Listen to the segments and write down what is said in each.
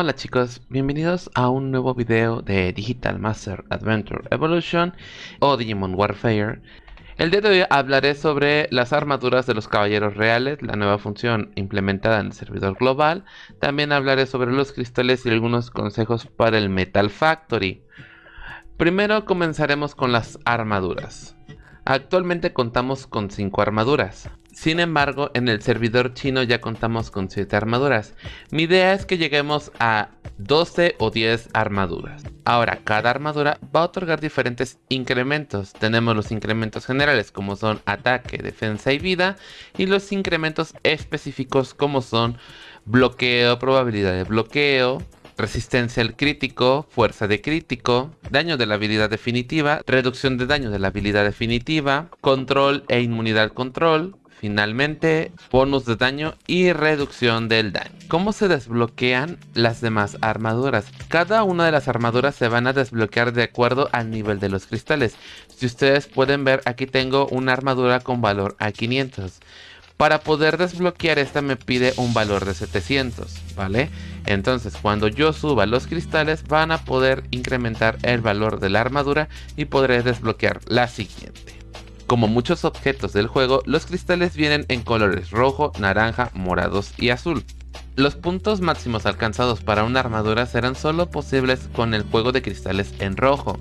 Hola chicos, bienvenidos a un nuevo video de Digital Master Adventure Evolution o Digimon Warfare. El día de hoy hablaré sobre las armaduras de los caballeros reales, la nueva función implementada en el servidor global. También hablaré sobre los cristales y algunos consejos para el Metal Factory. Primero comenzaremos con las armaduras. Actualmente contamos con 5 armaduras. Sin embargo, en el servidor chino ya contamos con 7 armaduras. Mi idea es que lleguemos a 12 o 10 armaduras. Ahora, cada armadura va a otorgar diferentes incrementos. Tenemos los incrementos generales como son ataque, defensa y vida. Y los incrementos específicos como son bloqueo, probabilidad de bloqueo, resistencia al crítico, fuerza de crítico, daño de la habilidad definitiva, reducción de daño de la habilidad definitiva, control e inmunidad control, finalmente bonus de daño y reducción del daño. ¿Cómo se desbloquean las demás armaduras? Cada una de las armaduras se van a desbloquear de acuerdo al nivel de los cristales. Si ustedes pueden ver aquí tengo una armadura con valor a 500. Para poder desbloquear esta me pide un valor de 700, ¿vale? Entonces cuando yo suba los cristales van a poder incrementar el valor de la armadura y podré desbloquear la siguiente. Como muchos objetos del juego, los cristales vienen en colores rojo, naranja, morados y azul. Los puntos máximos alcanzados para una armadura serán solo posibles con el juego de cristales en rojo.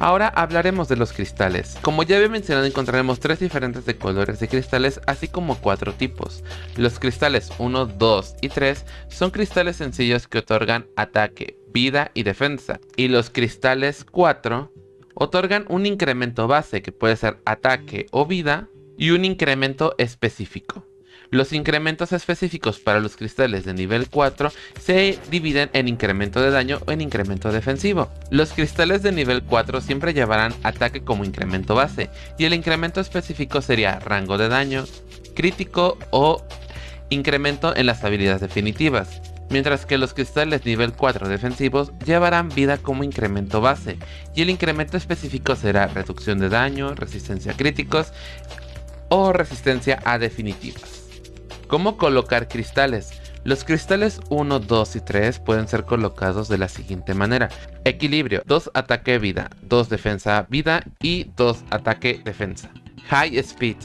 Ahora hablaremos de los cristales. Como ya había mencionado encontraremos tres diferentes de colores de cristales así como cuatro tipos. Los cristales 1, 2 y 3 son cristales sencillos que otorgan ataque, vida y defensa. Y los cristales 4 otorgan un incremento base que puede ser ataque o vida y un incremento específico. Los incrementos específicos para los cristales de nivel 4 se dividen en incremento de daño o en incremento defensivo. Los cristales de nivel 4 siempre llevarán ataque como incremento base y el incremento específico sería rango de daño, crítico o incremento en las habilidades definitivas. Mientras que los cristales nivel 4 defensivos llevarán vida como incremento base y el incremento específico será reducción de daño, resistencia a críticos o resistencia a definitivas. ¿Cómo colocar cristales? Los cristales 1, 2 y 3 pueden ser colocados de la siguiente manera. Equilibrio, 2 ataque vida, 2 defensa vida y 2 ataque defensa. High Speed,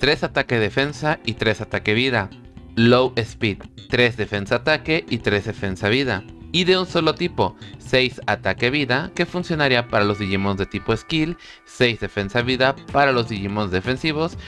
3 ataque defensa y 3 ataque vida. Low Speed, 3 defensa ataque y 3 defensa vida. Y de un solo tipo, 6 ataque vida, que funcionaría para los Digimon de tipo skill, 6 defensa vida para los Digimon defensivos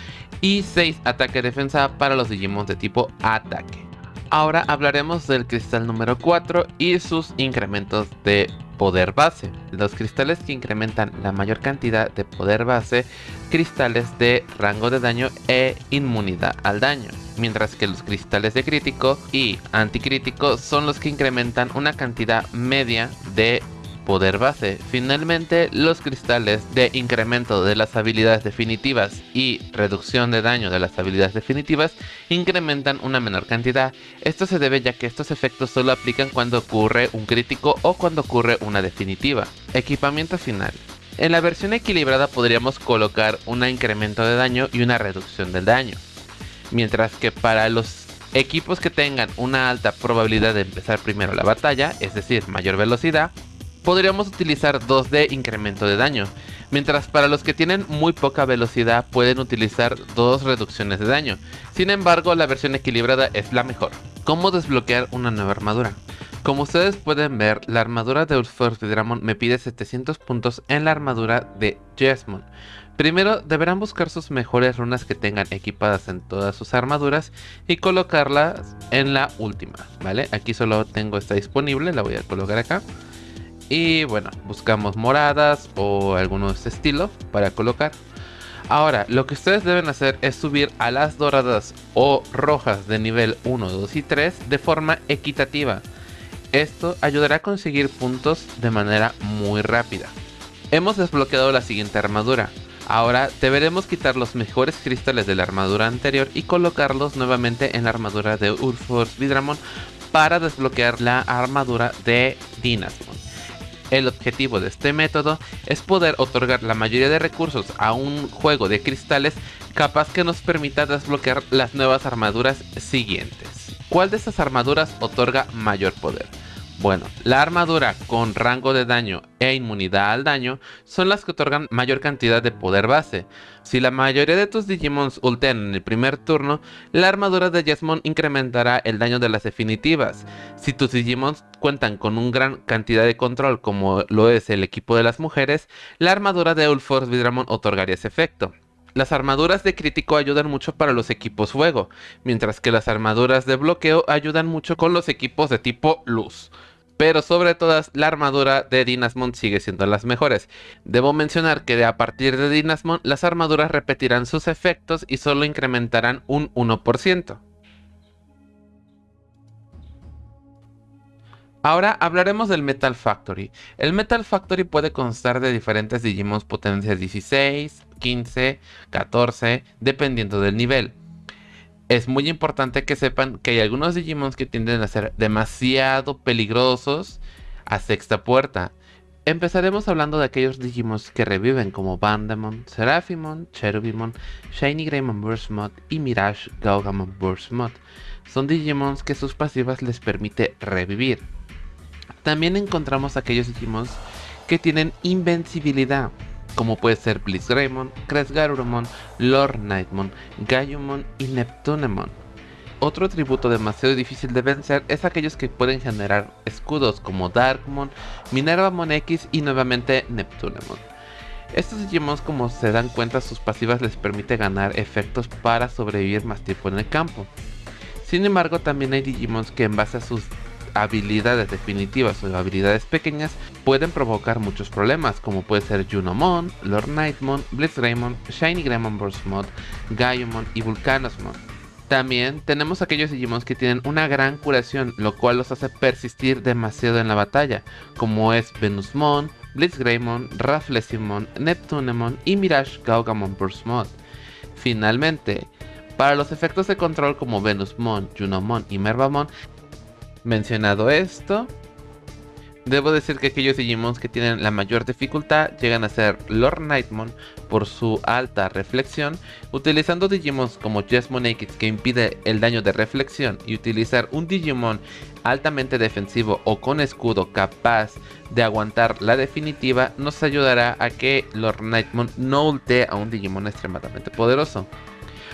y 6 ataque defensa para los Digimon de tipo ataque. Ahora hablaremos del cristal número 4 y sus incrementos de poder base. Los cristales que incrementan la mayor cantidad de poder base, cristales de rango de daño e inmunidad al daño mientras que los cristales de crítico y anticrítico son los que incrementan una cantidad media de poder base. Finalmente, los cristales de incremento de las habilidades definitivas y reducción de daño de las habilidades definitivas incrementan una menor cantidad. Esto se debe ya que estos efectos solo aplican cuando ocurre un crítico o cuando ocurre una definitiva. Equipamiento final. En la versión equilibrada podríamos colocar un incremento de daño y una reducción del daño. Mientras que para los equipos que tengan una alta probabilidad de empezar primero la batalla, es decir, mayor velocidad, podríamos utilizar 2 de incremento de daño. Mientras para los que tienen muy poca velocidad pueden utilizar dos reducciones de daño. Sin embargo, la versión equilibrada es la mejor. ¿Cómo desbloquear una nueva armadura? Como ustedes pueden ver, la armadura de Ulforce Dramon me pide 700 puntos en la armadura de Jesmon. Primero deberán buscar sus mejores runas que tengan equipadas en todas sus armaduras y colocarlas en la última, ¿vale? Aquí solo tengo esta disponible, la voy a colocar acá. Y bueno, buscamos moradas o algunos estilos para colocar. Ahora, lo que ustedes deben hacer es subir a las doradas o rojas de nivel 1, 2 y 3 de forma equitativa. Esto ayudará a conseguir puntos de manera muy rápida. Hemos desbloqueado la siguiente armadura. Ahora deberemos quitar los mejores cristales de la armadura anterior y colocarlos nuevamente en la armadura de Urforce Vidramon para desbloquear la armadura de Dynasmon. El objetivo de este método es poder otorgar la mayoría de recursos a un juego de cristales capaz que nos permita desbloquear las nuevas armaduras siguientes. ¿Cuál de estas armaduras otorga mayor poder? Bueno, la armadura con rango de daño e inmunidad al daño son las que otorgan mayor cantidad de poder base. Si la mayoría de tus Digimons ultean en el primer turno, la armadura de Jesmon incrementará el daño de las definitivas. Si tus Digimons cuentan con una gran cantidad de control como lo es el equipo de las mujeres, la armadura de Ulforce Vidramon otorgaría ese efecto. Las armaduras de crítico ayudan mucho para los equipos fuego, mientras que las armaduras de bloqueo ayudan mucho con los equipos de tipo luz pero sobre todas la armadura de Dynasmon sigue siendo las mejores. Debo mencionar que a partir de Dynasmon las armaduras repetirán sus efectos y solo incrementarán un 1%. Ahora hablaremos del Metal Factory. El Metal Factory puede constar de diferentes Digimons potencia 16, 15, 14, dependiendo del nivel es muy importante que sepan que hay algunos Digimons que tienden a ser demasiado peligrosos a sexta puerta. Empezaremos hablando de aquellos Digimons que reviven como Bandemon, Seraphimon, Cherubimon, Shiny Greymon Burst Mod y Mirage Gaugamon Burst Mod. Son Digimons que sus pasivas les permite revivir. También encontramos aquellos Digimons que tienen invencibilidad como puede ser Blitzgreymon, Kresgarurumon, Lord Nightmon, y Neptunemon. Otro atributo demasiado difícil de vencer es aquellos que pueden generar escudos como Darkmon, Minervamon X y nuevamente Neptunemon. Estos Digimons como se dan cuenta sus pasivas les permite ganar efectos para sobrevivir más tiempo en el campo. Sin embargo también hay Digimons que en base a sus habilidades definitivas o habilidades pequeñas pueden provocar muchos problemas, como puede ser Junomon, Lord Nightmon, Blitzgreymon, Shiny Greymon Burst Mod, Gaiumon y Vulcanosmon. También tenemos aquellos Digimons que tienen una gran curación, lo cual los hace persistir demasiado en la batalla, como es Venusmon, Blitzgreymon, Rafflesimon, Neptunemon y Mirage Gaugamon Burst Mod. Finalmente, para los efectos de control como Venusmon, Junomon y Mervamon, Mencionado esto, debo decir que aquellos Digimons que tienen la mayor dificultad llegan a ser Lord Nightmon por su alta reflexión, utilizando Digimons como Jesmon X que impide el daño de reflexión y utilizar un Digimon altamente defensivo o con escudo capaz de aguantar la definitiva nos ayudará a que Lord Nightmon no ultee a un Digimon extremadamente poderoso.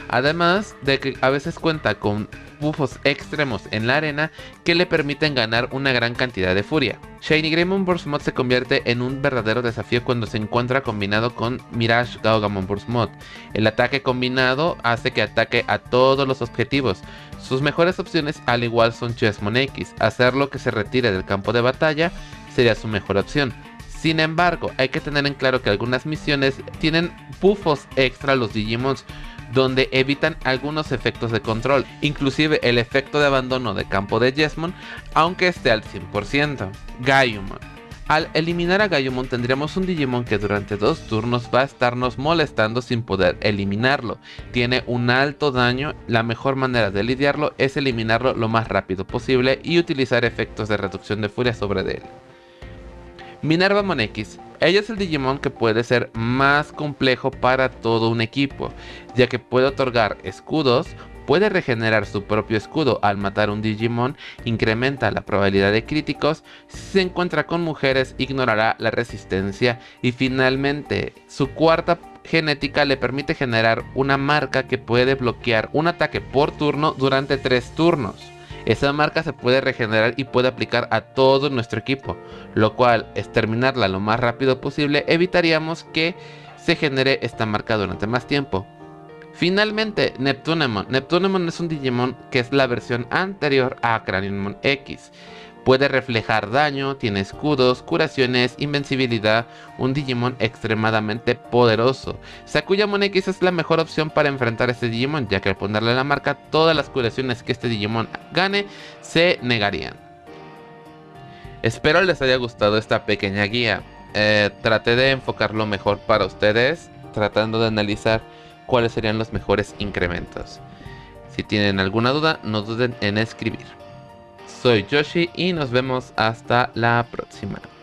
Además de que a veces cuenta con buffos extremos en la arena que le permiten ganar una gran cantidad de furia. Shiny Greymon Burst Mod se convierte en un verdadero desafío cuando se encuentra combinado con Mirage Gaugamon Burst Mod. El ataque combinado hace que ataque a todos los objetivos. Sus mejores opciones al igual son Chessmon X, hacerlo que se retire del campo de batalla sería su mejor opción. Sin embargo, hay que tener en claro que algunas misiones tienen buffos extra a los Digimons donde evitan algunos efectos de control, inclusive el efecto de abandono de campo de Jesmon, aunque esté al 100%. Gaiumon. Al eliminar a Gaiumon tendríamos un Digimon que durante dos turnos va a estarnos molestando sin poder eliminarlo. Tiene un alto daño, la mejor manera de lidiarlo es eliminarlo lo más rápido posible y utilizar efectos de reducción de furia sobre él. Minerva X. Ella es el Digimon que puede ser más complejo para todo un equipo, ya que puede otorgar escudos, puede regenerar su propio escudo. Al matar un Digimon, incrementa la probabilidad de críticos, si se encuentra con mujeres ignorará la resistencia. Y finalmente su cuarta genética le permite generar una marca que puede bloquear un ataque por turno durante 3 turnos. Esa marca se puede regenerar y puede aplicar a todo nuestro equipo, lo cual es terminarla lo más rápido posible, evitaríamos que se genere esta marca durante más tiempo. Finalmente, Neptunemon. Neptunemon es un Digimon que es la versión anterior a Craniumon X. Puede reflejar daño, tiene escudos, curaciones, invencibilidad, un Digimon extremadamente poderoso. Sakuyamon X es la mejor opción para enfrentar a este Digimon, ya que al ponerle la marca, todas las curaciones que este Digimon gane se negarían. Espero les haya gustado esta pequeña guía. Eh, traté de enfocarlo mejor para ustedes, tratando de analizar cuáles serían los mejores incrementos. Si tienen alguna duda, no duden en escribir. Soy Yoshi y nos vemos hasta la próxima.